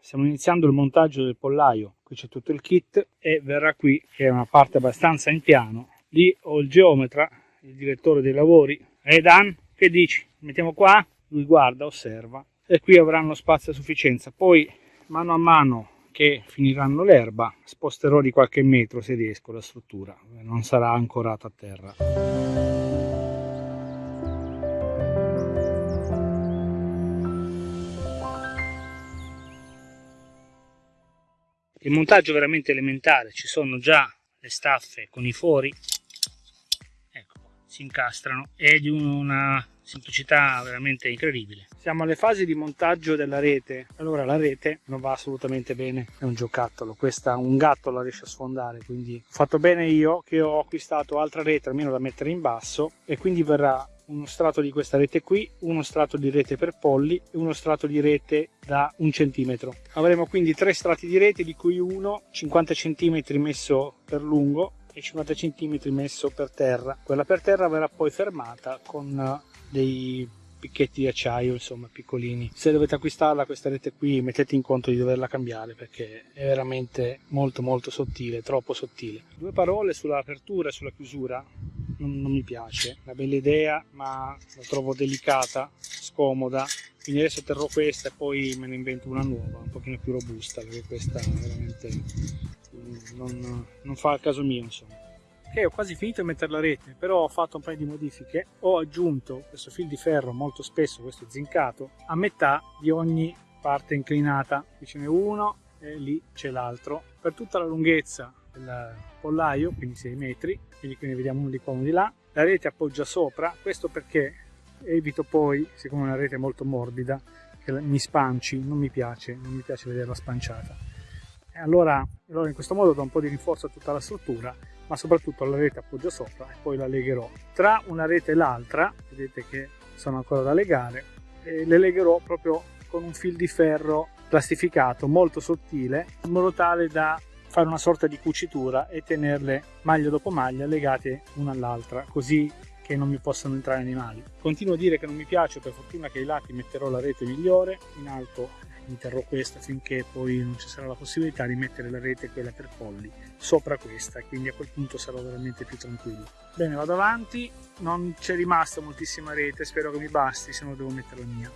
stiamo iniziando il montaggio del pollaio. Qui c'è tutto il kit e verrà qui che è una parte abbastanza in piano. Lì ho il geometra il direttore dei lavori. E Dan che dici? Mettiamo qua lui guarda osserva. E qui avranno spazio a sufficienza. Poi mano a mano che finiranno l'erba sposterò di qualche metro se riesco la struttura. Non sarà ancorata a terra il montaggio è veramente elementare ci sono già le staffe con i fori ecco si incastrano è di una semplicità veramente incredibile. Siamo alle fasi di montaggio della rete. Allora la rete non va assolutamente bene, è un giocattolo. Questa un gatto la riesce a sfondare, quindi ho fatto bene io che ho acquistato altra rete almeno da mettere in basso e quindi verrà uno strato di questa rete qui, uno strato di rete per polli e uno strato di rete da un centimetro. Avremo quindi tre strati di rete di cui uno 50 centimetri messo per lungo e 50 centimetri messo per terra. Quella per terra verrà poi fermata con dei picchetti di acciaio insomma piccolini se dovete acquistarla questa rete qui mettete in conto di doverla cambiare perché è veramente molto molto sottile troppo sottile due parole sull'apertura e sulla chiusura non, non mi piace una bella idea ma la trovo delicata scomoda. Quindi adesso terrò questa e poi me ne invento una nuova un pochino più robusta perché questa veramente non, non fa il caso mio insomma. Ok ho quasi finito di mettere la rete però ho fatto un paio di modifiche. Ho aggiunto questo fil di ferro molto spesso questo zincato a metà di ogni parte inclinata. Qui ce n'è uno e lì c'è l'altro. Per tutta la lunghezza del pollaio quindi 6 metri quindi qui ne vediamo uno di qua uno di là la rete appoggia sopra questo perché evito poi siccome è una rete molto morbida che mi spanci non mi piace non mi piace vederla spanciata allora, allora in questo modo do un po' di rinforzo a tutta la struttura ma soprattutto la rete appoggia sopra e poi la legherò. Tra una rete e l'altra, vedete che sono ancora da legare, le legherò proprio con un fil di ferro plastificato molto sottile in modo tale da fare una sorta di cucitura e tenerle maglia dopo maglia legate una all'altra così che non mi possano entrare animali. Continuo a dire che non mi piace, per fortuna che ai lati metterò la rete migliore, in alto mi terrò questa finché poi non ci sarà la possibilità di mettere la rete quella per polli sopra questa quindi a quel punto sarò veramente più tranquillo. Bene vado avanti. Non c'è rimasta moltissima rete spero che mi basti se no devo mettere la mia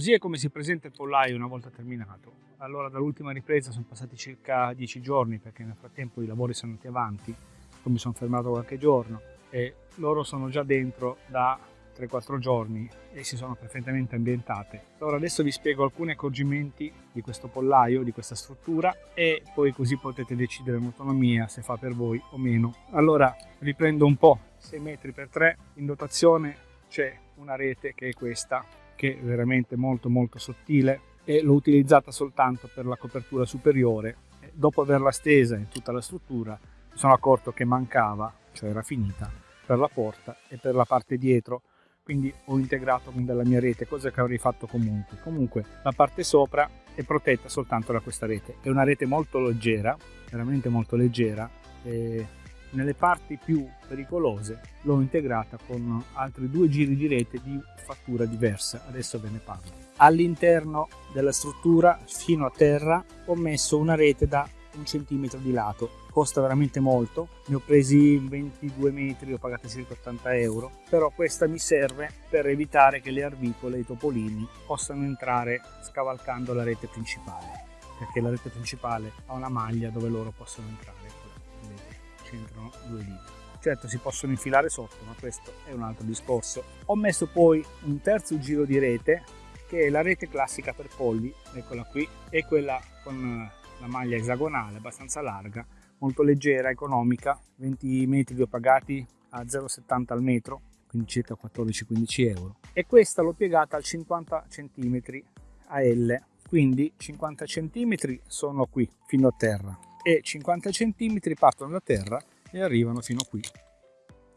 Così è come si presenta il pollaio una volta terminato. Allora dall'ultima ripresa sono passati circa 10 giorni perché nel frattempo i lavori sono andati avanti, poi mi sono fermato qualche giorno e loro sono già dentro da 3-4 giorni e si sono perfettamente ambientate. Allora adesso vi spiego alcuni accorgimenti di questo pollaio, di questa struttura e poi così potete decidere in autonomia se fa per voi o meno. Allora riprendo un po', 6 metri per 3 in dotazione c'è una rete che è questa che è veramente molto molto sottile e l'ho utilizzata soltanto per la copertura superiore. Dopo averla stesa in tutta la struttura mi sono accorto che mancava cioè era finita per la porta e per la parte dietro. Quindi ho integrato con della mia rete cosa che avrei fatto comunque. Comunque la parte sopra è protetta soltanto da questa rete. È una rete molto leggera veramente molto leggera e nelle parti più pericolose l'ho integrata con altri due giri di rete di fattura diversa, adesso ve ne parlo. All'interno della struttura fino a terra ho messo una rete da un centimetro di lato, costa veramente molto, ne ho presi 22 metri, ho pagato circa 80 euro, però questa mi serve per evitare che le arvicole e i topolini possano entrare scavalcando la rete principale, perché la rete principale ha una maglia dove loro possono entrare c'entrano due dita. Certo si possono infilare sotto, ma questo è un altro discorso. Ho messo poi un terzo giro di rete, che è la rete classica per polli, eccola qui, e quella con la maglia esagonale, abbastanza larga, molto leggera, economica, 20 metri li ho pagati a 0,70 al metro, quindi circa 14-15 euro. E questa l'ho piegata al 50 cm a L, quindi 50 cm sono qui, fino a terra, e 50 cm partono da terra e arrivano fino qui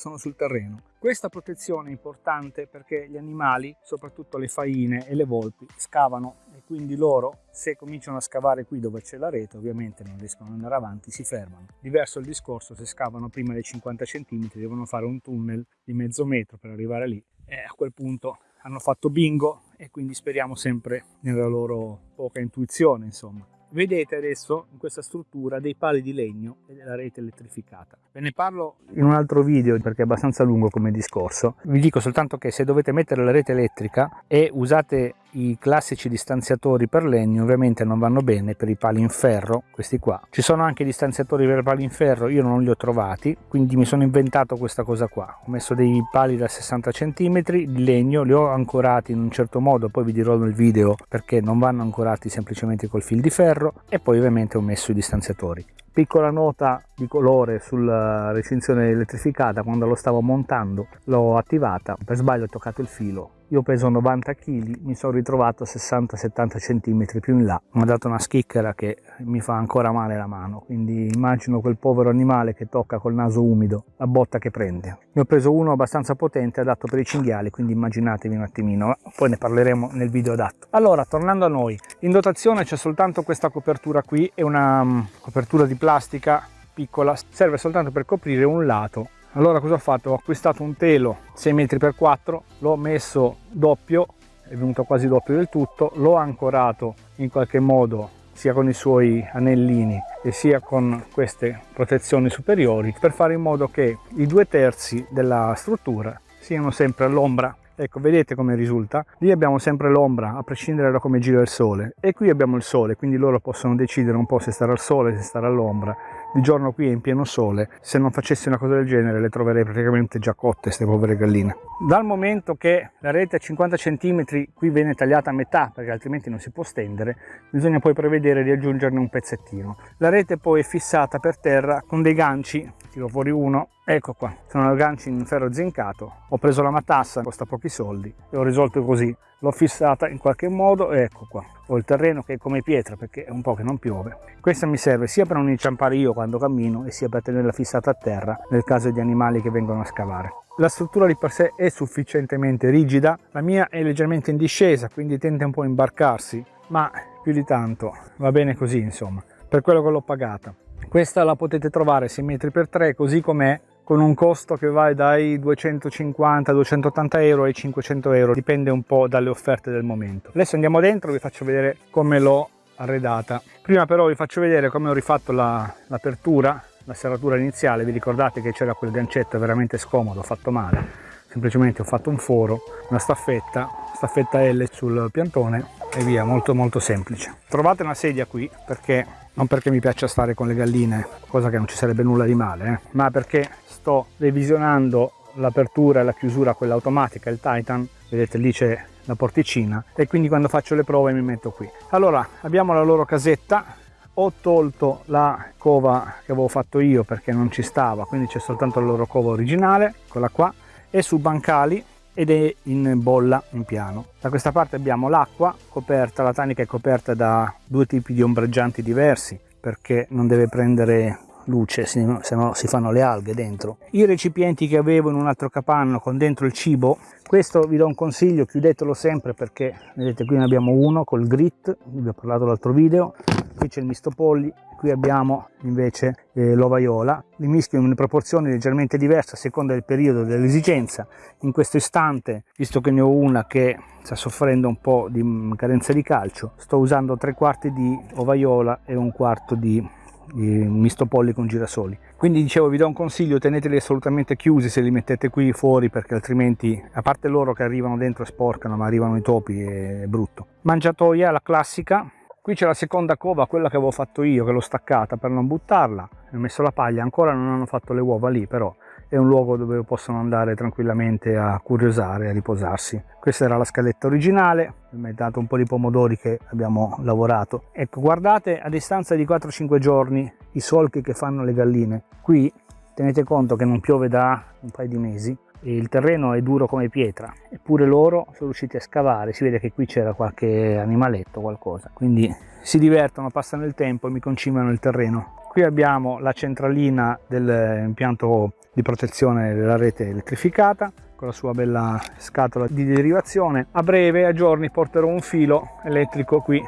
sono sul terreno. Questa protezione è importante perché gli animali, soprattutto le faine e le volpi, scavano e quindi loro, se cominciano a scavare qui dove c'è la rete, ovviamente non riescono ad andare avanti, si fermano. Diverso il discorso, se scavano prima dei 50 cm devono fare un tunnel di mezzo metro per arrivare lì e a quel punto hanno fatto bingo e quindi speriamo sempre nella loro poca intuizione, insomma. Vedete adesso in questa struttura dei pali di legno e della rete elettrificata. Ve ne parlo in un altro video perché è abbastanza lungo come discorso. Vi dico soltanto che se dovete mettere la rete elettrica e usate i classici distanziatori per legno ovviamente non vanno bene per i pali in ferro, questi qua. Ci sono anche distanziatori per pali in ferro, io non li ho trovati, quindi mi sono inventato questa cosa qua. Ho messo dei pali da 60 cm di legno, li ho ancorati in un certo modo, poi vi dirò nel video perché non vanno ancorati semplicemente col fil di ferro e poi ovviamente ho messo i distanziatori. Piccola nota di colore sulla recinzione elettrificata, quando lo stavo montando l'ho attivata, per sbaglio ho toccato il filo io peso 90 kg, mi sono ritrovato 60-70 cm più in là. Mi ha dato una schicchera che mi fa ancora male la mano, quindi immagino quel povero animale che tocca col naso umido, la botta che prende. Ne ho preso uno abbastanza potente, adatto per i cinghiali, quindi immaginatevi un attimino, poi ne parleremo nel video adatto. Allora, tornando a noi, in dotazione c'è soltanto questa copertura qui, è una um, copertura di plastica piccola, serve soltanto per coprire un lato allora cosa ho fatto? Ho acquistato un telo 6 metri x 4 l'ho messo doppio, è venuto quasi doppio del tutto, l'ho ancorato in qualche modo sia con i suoi anellini e sia con queste protezioni superiori per fare in modo che i due terzi della struttura siano sempre all'ombra. Ecco vedete come risulta? Lì abbiamo sempre l'ombra a prescindere da come gira il sole. E qui abbiamo il sole quindi loro possono decidere un po' se stare al sole se stare all'ombra di giorno qui è in pieno sole se non facessi una cosa del genere le troverei praticamente già cotte queste povere galline. Dal momento che la rete a 50 cm qui viene tagliata a metà perché altrimenti non si può stendere bisogna poi prevedere di aggiungerne un pezzettino. La rete poi è fissata per terra con dei ganci tiro fuori uno ecco qua sono ganci in ferro zincato ho preso la matassa costa pochi soldi e ho risolto così. L'ho fissata in qualche modo e ecco qua ho il terreno che è come pietra perché è un po' che non piove. Questa mi serve sia per non inciampare io quando cammino e sia per tenerla fissata a terra nel caso di animali che vengono a scavare. La struttura di per sé è sufficientemente rigida la mia è leggermente in discesa quindi tende un po' a imbarcarsi ma più di tanto va bene così insomma per quello che l'ho pagata. Questa la potete trovare 6 metri per 3 così com'è con un costo che va dai 250-280 euro ai 500 euro dipende un po' dalle offerte del momento. Adesso andiamo dentro vi faccio vedere come l'ho arredata. Prima però vi faccio vedere come ho rifatto l'apertura la, la serratura iniziale. Vi ricordate che c'era quel gancetto veramente scomodo fatto male. Semplicemente ho fatto un foro una staffetta staffetta L sul piantone e via molto molto semplice. Trovate una sedia qui perché non perché mi piaccia stare con le galline cosa che non ci sarebbe nulla di male eh, ma perché sto revisionando l'apertura e la chiusura quella automatica il Titan vedete lì c'è la porticina e quindi quando faccio le prove mi metto qui allora abbiamo la loro casetta ho tolto la cova che avevo fatto io perché non ci stava quindi c'è soltanto la loro cova originale quella qua e su bancali ed è in bolla in piano. Da questa parte abbiamo l'acqua coperta, la tanica è coperta da due tipi di ombreggianti diversi perché non deve prendere luce se no si fanno le alghe dentro. I recipienti che avevo in un altro capanno con dentro il cibo questo vi do un consiglio chiudetelo sempre perché vedete qui ne abbiamo uno col grit vi ho parlato l'altro video qui c'è il misto polli qui abbiamo invece eh, l'ovaiola li mischio in proporzioni leggermente diverse a seconda del periodo dell'esigenza. In questo istante visto che ne ho una che sta soffrendo un po' di carenza di calcio sto usando tre quarti di ovaiola e un quarto di misto polli con girasoli. Quindi dicevo vi do un consiglio teneteli assolutamente chiusi se li mettete qui fuori perché altrimenti a parte loro che arrivano dentro e sporcano ma arrivano i topi è brutto. Mangiatoia la classica. Qui c'è la seconda cova quella che avevo fatto io che l'ho staccata per non buttarla. Ho messo la paglia ancora non hanno fatto le uova lì però è un luogo dove possono andare tranquillamente a curiosare a riposarsi. Questa era la scaletta originale mi è dato un po' di pomodori che abbiamo lavorato. Ecco guardate a distanza di 4-5 giorni i solchi che fanno le galline. Qui tenete conto che non piove da un paio di mesi il terreno è duro come pietra eppure loro sono riusciti a scavare si vede che qui c'era qualche animaletto qualcosa. Quindi si divertono passano il tempo e mi concimano il terreno. Qui abbiamo la centralina dell'impianto di protezione della rete elettrificata con la sua bella scatola di derivazione. A breve a giorni porterò un filo elettrico qui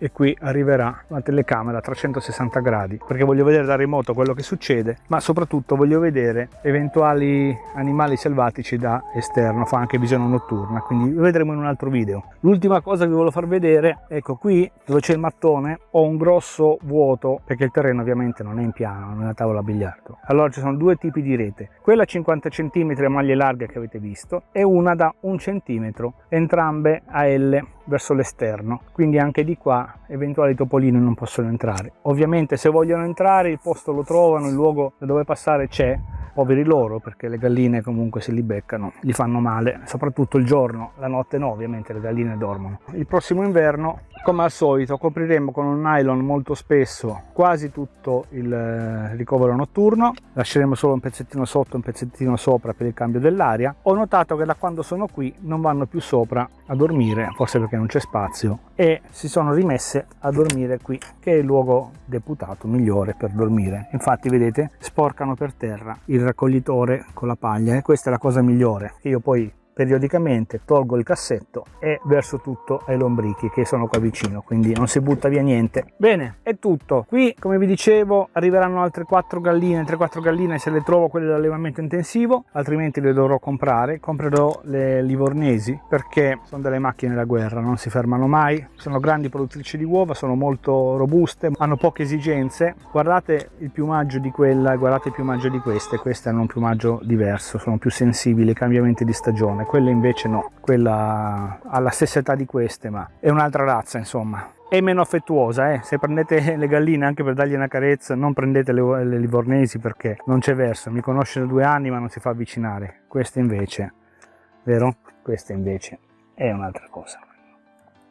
e qui arriverà una telecamera a 360 gradi perché voglio vedere da remoto quello che succede ma soprattutto voglio vedere eventuali animali selvatici da esterno fa anche visione notturna quindi lo vedremo in un altro video. L'ultima cosa che vi voglio far vedere ecco qui dove c'è il mattone ho un grosso vuoto perché il terreno ovviamente non è in piano non è una tavola a biliardo allora ci sono due tipi di rete quella 50 cm a maglie larghe che avete visto e una da un centimetro entrambe a L verso l'esterno. Quindi anche di qua eventuali topolini non possono entrare. Ovviamente se vogliono entrare il posto lo trovano il luogo da dove passare c'è. Poveri loro perché le galline comunque se li beccano gli fanno male soprattutto il giorno la notte no ovviamente le galline dormono. Il prossimo inverno come al solito copriremo con un nylon molto spesso quasi tutto il eh, ricovero notturno. Lasceremo solo un pezzettino sotto un pezzettino sopra per il cambio dell'aria. Ho notato che da quando sono qui non vanno più sopra a dormire forse perché non c'è spazio e si sono rimesse a dormire qui che è il luogo deputato migliore per dormire. Infatti vedete sporcano per terra il raccoglitore con la paglia e questa è la cosa migliore che io poi periodicamente tolgo il cassetto e verso tutto ai lombrichi che sono qua vicino quindi non si butta via niente. Bene è tutto. Qui come vi dicevo arriveranno altre 4 galline 3-4 galline se le trovo quelle dell'allevamento intensivo altrimenti le dovrò comprare. Comprerò le livornesi perché sono delle macchine da guerra non si fermano mai. Sono grandi produttrici di uova sono molto robuste hanno poche esigenze. Guardate il piumaggio di quella guardate il piumaggio di queste. Queste hanno un piumaggio diverso sono più sensibili ai cambiamenti di stagione quella invece no, quella ha la stessa età di queste, ma è un'altra razza insomma. È meno affettuosa, eh? se prendete le galline anche per dargli una carezza, non prendete le, le livornesi perché non c'è verso, mi conosce da due anni ma non si fa avvicinare. Questa invece, vero? Questa invece è un'altra cosa.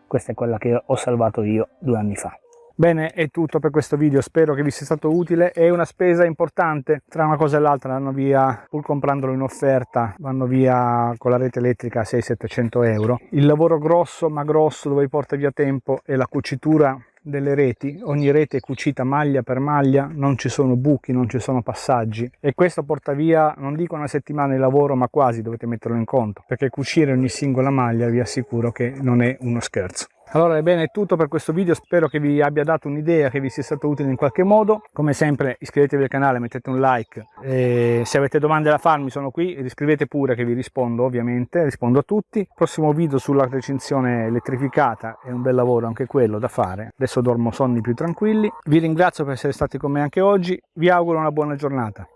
Questa è quella che ho salvato io due anni fa. Bene, è tutto per questo video, spero che vi sia stato utile, è una spesa importante, tra una cosa e l'altra vanno via, pur comprandolo in offerta, vanno via con la rete elettrica a 600-700 euro. Il lavoro grosso ma grosso dove porta via tempo è la cucitura delle reti, ogni rete è cucita maglia per maglia, non ci sono buchi, non ci sono passaggi e questo porta via, non dico una settimana di lavoro, ma quasi dovete metterlo in conto, perché cucire ogni singola maglia vi assicuro che non è uno scherzo. Allora ebbene è tutto per questo video, spero che vi abbia dato un'idea, che vi sia stato utile in qualche modo. Come sempre iscrivetevi al canale, mettete un like, e se avete domande da farmi sono qui, scrivete pure che vi rispondo ovviamente, rispondo a tutti. Prossimo video sulla recinzione elettrificata, è un bel lavoro anche quello da fare. Adesso dormo sonni più tranquilli. Vi ringrazio per essere stati con me anche oggi, vi auguro una buona giornata.